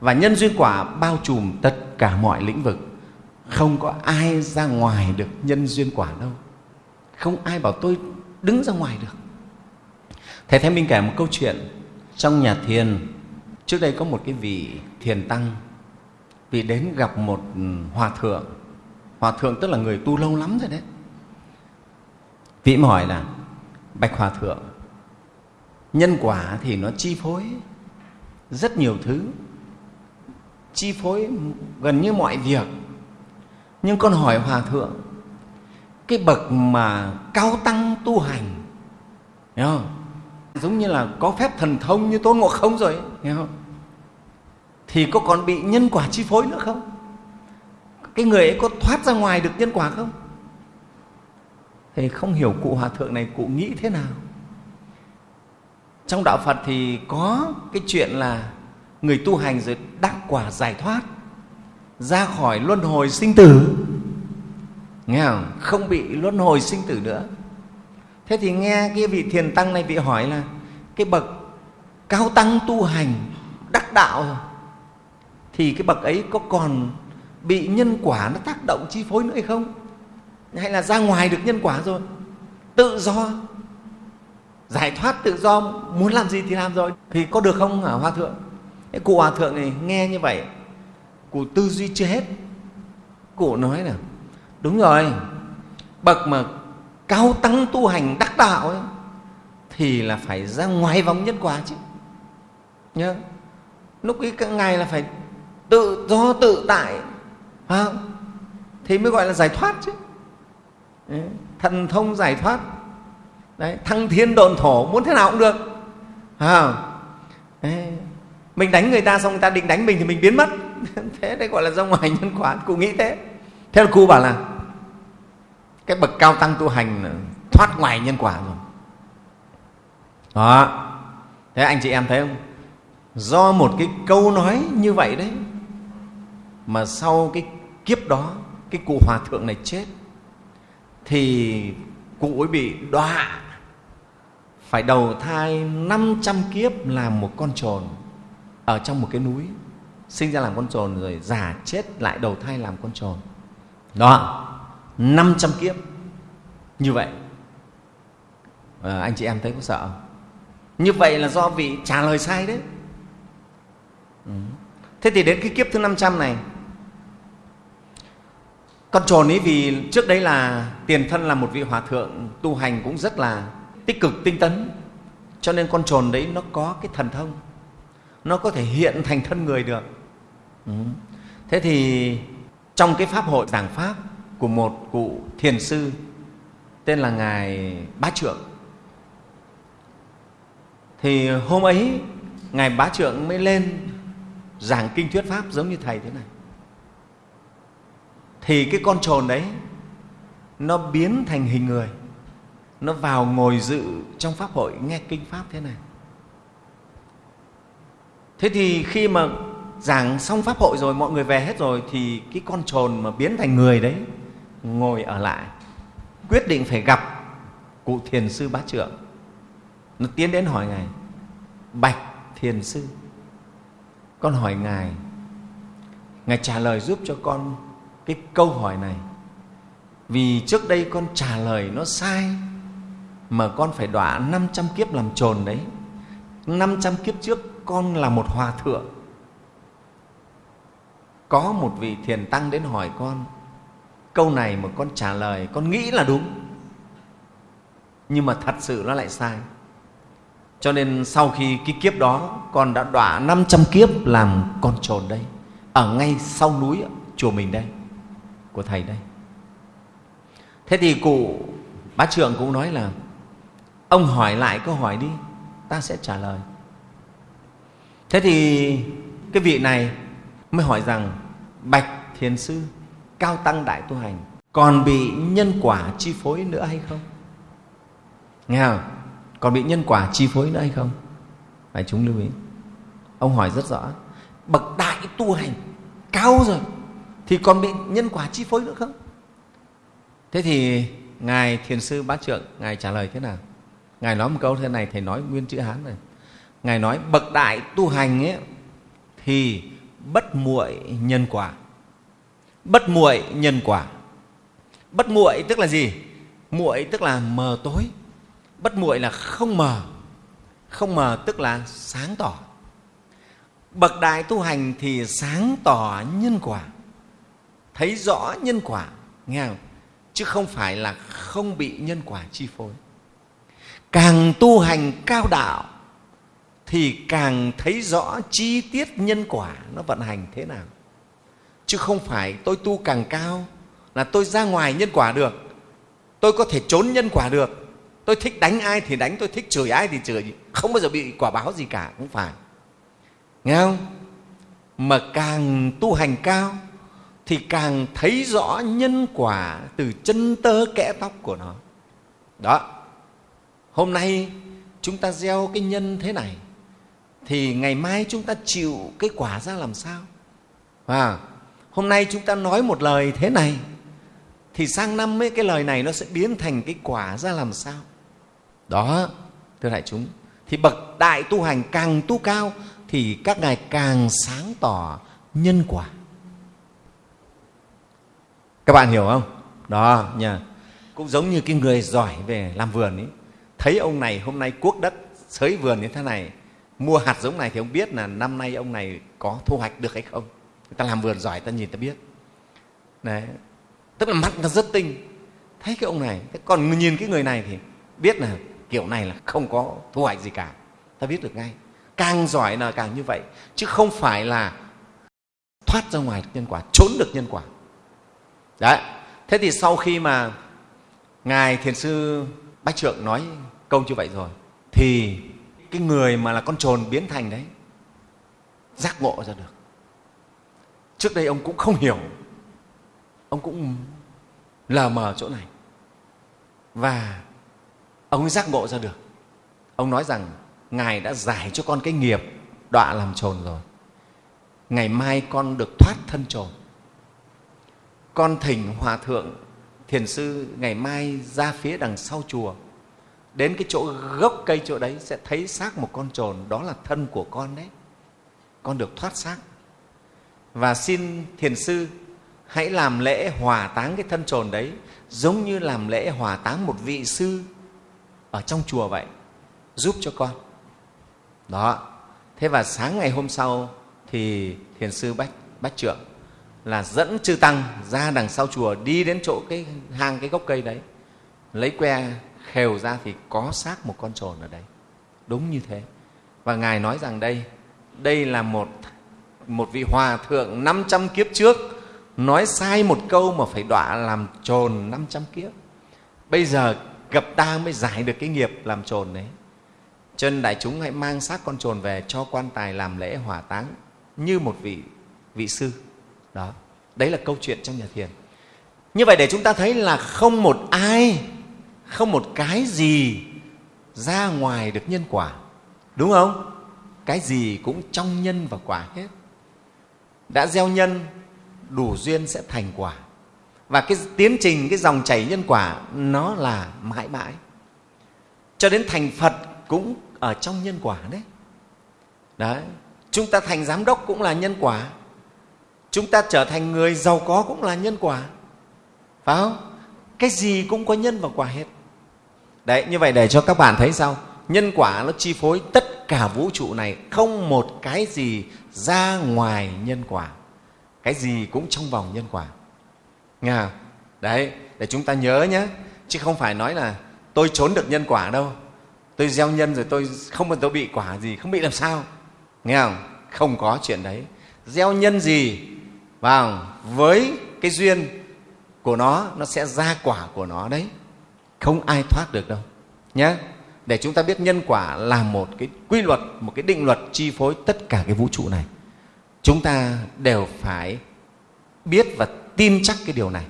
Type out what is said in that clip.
và nhân duyên quả bao trùm tất cả mọi lĩnh vực. Không có ai ra ngoài được nhân duyên quả đâu. Không ai bảo tôi đứng ra ngoài được. Thầy thêm minh kể một câu chuyện trong nhà thiền. Trước đây có một cái vị thiền tăng, vị đến gặp một hòa thượng. Hòa thượng tức là người tu lâu lắm rồi đấy. Vị hỏi là, bạch hòa thượng, nhân quả thì nó chi phối rất nhiều thứ chi phối gần như mọi việc nhưng con hỏi hòa thượng, cái bậc mà cao tăng tu hành, hiểu không? giống như là có phép thần thông như tôn ngộ không rồi, hiểu không? thì có còn bị nhân quả chi phối nữa không cái người ấy có thoát ra ngoài được nhân quả không thì không hiểu cụ hòa thượng này cụ nghĩ thế nào trong đạo phật thì có cái chuyện là người tu hành rồi đắc quả giải thoát, ra khỏi luân hồi sinh tử. Nghe không? Không bị luân hồi sinh tử nữa. Thế thì nghe cái vị thiền tăng này vị hỏi là, cái bậc cao tăng tu hành đắc đạo rồi, thì cái bậc ấy có còn bị nhân quả nó tác động chi phối nữa hay không? Hay là ra ngoài được nhân quả rồi, tự do, giải thoát tự do, muốn làm gì thì làm rồi. Thì có được không hả hòa thượng? Thế cụ hòa thượng này nghe như vậy cụ tư duy chưa hết. Cụ nói là đúng rồi bậc mà cao tăng tu hành đắc đạo ấy, thì là phải ra ngoài vòng nhân quả chứ. Nhớ lúc ấy các ngài là phải tự do tự tại à, thì mới gọi là giải thoát chứ. Đấy, thần thông giải thoát. Đấy, thăng thiên độn thổ muốn thế nào cũng được à, Đấy, mình đánh người ta xong người ta định đánh mình thì mình biến mất. Thế đấy gọi là ra ngoài nhân quả, cụ nghĩ thế. Thế là cụ bảo là, cái bậc cao tăng tu hành thoát ngoài nhân quả rồi. Đó. Thế anh chị em thấy không? Do một cái câu nói như vậy đấy mà sau cái kiếp đó, cái cụ hòa thượng này chết, thì cụ ấy bị đọa. Phải đầu thai 500 kiếp làm một con trồn ở trong một cái núi sinh ra làm con trồn rồi già chết lại đầu thai làm con trồn. Đó 500 kiếp. Như vậy. À, anh chị em thấy có sợ không? như vậy là do vị trả lời sai đấy. Ừ. thế thì đến cái kiếp thứ 500 này con trồn ấy vì trước đấy là tiền thân là một vị hòa thượng tu hành cũng rất là tích cực tinh tấn. Cho nên con trồn đấy nó có cái thần thông nó có thể hiện thành thân người được. Ừ. thế thì trong cái pháp hội giảng pháp của một cụ thiền sư tên là ngài bá trượng, thì hôm ấy ngài bá trượng mới lên giảng kinh thuyết pháp giống như thầy thế này. Thì cái con trồn đấy, nó biến thành hình người, nó vào ngồi dự trong pháp hội nghe kinh pháp thế này thế thì khi mà giảng xong pháp hội rồi, mọi người về hết rồi, thì cái con trồn mà biến thành người đấy ngồi ở lại, quyết định phải gặp cụ thiền sư bá trưởng. Nó tiến đến hỏi ngài, bạch thiền sư, con hỏi ngài ngài trả lời giúp cho con cái câu hỏi này. Vì trước đây con trả lời nó sai, mà con phải đọa 500 kiếp làm trồn đấy. 500 kiếp trước con là một hòa thượng. Có một vị thiền tăng đến hỏi con, câu này mà con trả lời, con nghĩ là đúng, nhưng mà thật sự nó lại sai. Cho nên sau khi cái kiếp đó, con đã đọa 500 kiếp làm con trồn đây, ở ngay sau núi chùa mình đây, của thầy đây. Thế thì cụ bá trưởng cũng nói là, ông hỏi lại câu hỏi đi, ta sẽ trả lời thế thì cái vị này mới hỏi rằng, bạch thiền sư, cao tăng đại tu hành, còn bị nhân quả chi phối nữa hay không? Nghe không? Còn bị nhân quả chi phối nữa hay không? Phải chúng lưu ý. Ông hỏi rất rõ, bậc đại tu hành, cao rồi, thì còn bị nhân quả chi phối nữa không? Thế thì ngài thiền sư bát trượng, ngài trả lời thế nào? Ngài nói một câu thế này, thầy nói nguyên chữ hán này ngài nói, bậc đại tu hành ấy, thì bất muội nhân quả. Bất muội nhân quả. Bất muội tức là gì? Muội tức là mờ tối. Bất muội là không mờ. Không mờ tức là sáng tỏ. Bậc đại tu hành thì sáng tỏ nhân quả. Thấy rõ nhân quả, nghe không? chứ không phải là không bị nhân quả chi phối. Càng tu hành cao đạo thì càng thấy rõ chi tiết nhân quả nó vận hành thế nào. Chứ không phải tôi tu càng cao là tôi ra ngoài nhân quả được. Tôi có thể trốn nhân quả được. Tôi thích đánh ai thì đánh, tôi thích chửi ai thì chửi. Không bao giờ bị quả báo gì cả cũng phải. Nghe không? Mà càng tu hành cao thì càng thấy rõ nhân quả từ chân tơ kẽ tóc của nó. Đó. Hôm nay chúng ta gieo cái nhân thế này thì ngày mai chúng ta chịu cái quả ra làm sao? À, hôm nay chúng ta nói một lời thế này thì sang năm ấy, cái lời này nó sẽ biến thành cái quả ra làm sao? Đó thưa đại chúng thì bậc đại tu hành càng tu cao thì các ngài càng sáng tỏ nhân quả. Các bạn hiểu không? Đó nha. Cũng giống như cái người giỏi về làm vườn ấy. Thấy ông này hôm nay cuốc đất xới vườn như thế này mua hạt giống này thì ông biết là năm nay ông này có thu hoạch được hay không? Người ta làm vườn giỏi, ta nhìn ta biết. Đấy. Tức là mắt ta rất tinh. Thấy cái ông này còn nhìn cái người này thì biết là kiểu này là không có thu hoạch gì cả. Ta biết được ngay. Càng giỏi là càng như vậy. Chứ không phải là thoát ra ngoài nhân quả, trốn được nhân quả. Đấy. Thế thì sau khi mà ngài thiền sư bách trượng nói câu như vậy rồi, thì cái người mà là con trồn biến thành đấy, giác ngộ ra được. Trước đây ông cũng không hiểu, ông cũng lờ mờ chỗ này. Và ông ấy giác ngộ ra được. Ông nói rằng, ngài đã giải cho con cái nghiệp, đọa làm trồn rồi. Ngày mai con được thoát thân trồn. Con thỉnh hòa thượng thiền sư ngày mai ra phía đằng sau chùa đến cái chỗ gốc cây chỗ đấy sẽ thấy xác một con trồn, đó là thân của con đấy. Con được thoát xác. Và xin thiền sư hãy làm lễ hòa táng cái thân trồn đấy, giống như làm lễ hòa táng một vị sư ở trong chùa vậy, giúp cho con. Đó. Thế và sáng ngày hôm sau thì thiền sư bách bách trượng là dẫn chư tăng ra đằng sau chùa đi đến chỗ cái hang, cái gốc cây đấy, lấy que khều ra thì có xác một con trồn ở đây, đúng như thế. Và ngài nói rằng đây đây là một một vị hòa thượng 500 kiếp trước nói sai một câu mà phải đọa làm trồn 500 kiếp. Bây giờ gặp ta mới giải được cái nghiệp làm trồn đấy. Cho nên đại chúng hãy mang xác con trồn về cho quan tài làm lễ hỏa táng như một vị vị sư. Đó đấy là câu chuyện trong nhà thiền. Như vậy để chúng ta thấy là không một ai không một cái gì ra ngoài được nhân quả. Đúng không? Cái gì cũng trong nhân và quả hết. Đã gieo nhân, đủ duyên sẽ thành quả. Và cái tiến trình, cái dòng chảy nhân quả, nó là mãi mãi. Cho đến thành phật cũng ở trong nhân quả đấy. Đấy, chúng ta thành giám đốc cũng là nhân quả. Chúng ta trở thành người giàu có cũng là nhân quả. Phải không? Cái gì cũng có nhân và quả hết đấy, như vậy để cho các bạn thấy sao? Nhân quả nó chi phối tất cả vũ trụ này, không một cái gì ra ngoài nhân quả. Cái gì cũng trong vòng nhân quả. Nghe đấy, để chúng ta nhớ nhé. Chứ không phải nói là tôi trốn được nhân quả đâu. Tôi gieo nhân rồi tôi không bao tôi bị quả gì, không bị làm sao. Nghe không? Không có chuyện đấy. Gieo nhân gì? Vào với cái duyên của nó nó sẽ ra quả của nó đấy không ai thoát được đâu nhé để chúng ta biết nhân quả là một cái quy luật, một cái định luật chi phối tất cả cái vũ trụ này, chúng ta đều phải biết và tin chắc cái điều này.